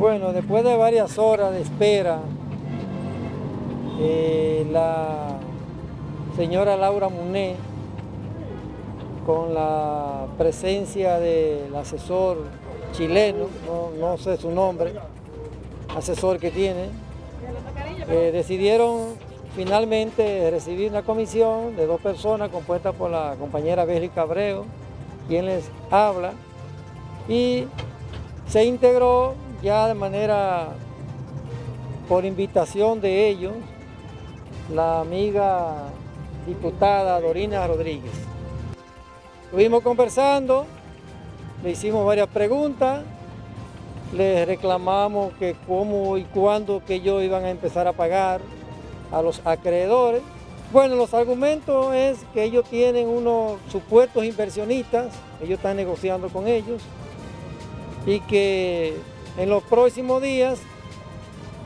Bueno, después de varias horas de espera, eh, la señora Laura Muné, con la presencia del asesor chileno, no, sé su nombre, asesor que tiene, eh, decidieron finalmente recibir una comisión de dos personas compuesta por la compañera Bélgica Abreu, quien les habla, y se integró ya de manera, por invitación de ellos, la amiga diputada Dorina Rodríguez. Estuvimos conversando, le hicimos varias preguntas, le reclamamos que cómo y cuándo que ellos iban a empezar a pagar a los acreedores. Bueno, los argumentos es que ellos tienen unos supuestos inversionistas, ellos están negociando con ellos, y que en los próximos días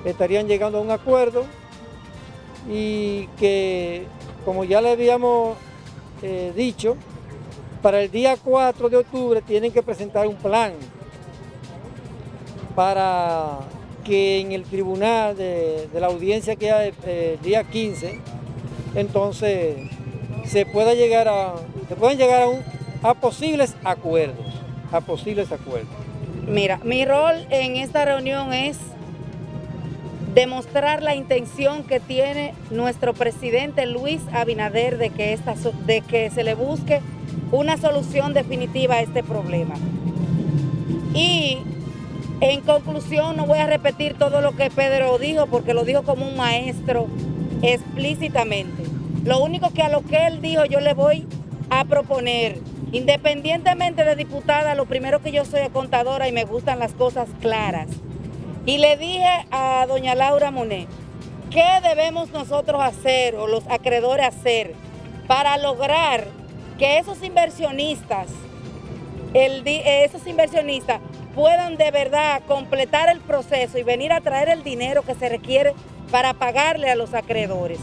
estarían llegando a un acuerdo y que, como ya le habíamos eh, dicho, para el día 4 de octubre tienen que presentar un plan para que en el tribunal de, la audiencia que hay el día 15, entonces se pueda llegar a, se pueden llegar a posibles acuerdos, a posibles acuerdos. Mira, mi rol en esta reunión es demostrar la intención que tiene nuestro presidente Luis Abinader de que, esta, de que se le busque una solución definitiva a este problema. Y en conclusión, no voy a repetir todo lo que Pedro dijo, porque lo dijo como un maestro explícitamente. Lo único que a lo que él dijo yo le voy a proponer Independientemente de diputada, lo primero que yo soy contadora y me gustan las cosas claras. Y le dije a doña Laura Monet, ¿qué debemos nosotros hacer o los acreedores hacer para lograr que esos inversionistas, esos inversionistas puedan de verdad completar el proceso y venir a traer el dinero que se requiere para pagarle a los acreedores?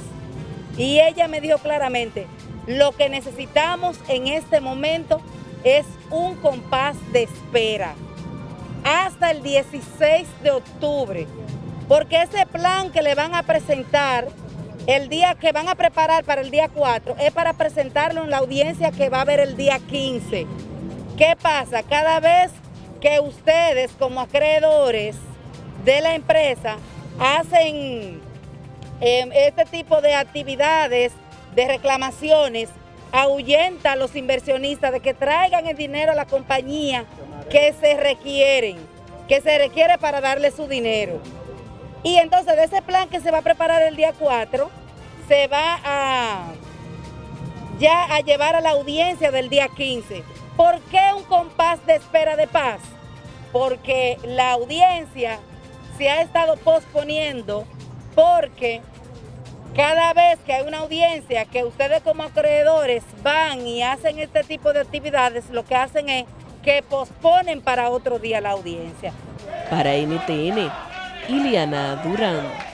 Y ella me dijo claramente, lo que necesitamos en este momento es un compás de espera hasta el 16 de octubre, porque ese plan que le van a presentar el día que van a preparar para el día 4 es para presentarlo en la audiencia que va a haber el día 15. ¿Qué pasa? Cada vez que ustedes como acreedores de la empresa hacen eh, este tipo de actividades de reclamaciones ahuyenta a los inversionistas de que traigan el dinero a la compañía que se requieren, que se requiere para darle su dinero. Y entonces de ese plan que se va a preparar el día 4, se va a ya a llevar a la audiencia del día 15. ¿Por qué un compás de espera de paz? Porque la audiencia se ha estado posponiendo porque cada vez que hay una audiencia que ustedes como acreedores van y hacen este tipo de actividades, lo que hacen es que posponen para otro día la audiencia. Para NTN, Iliana Durán.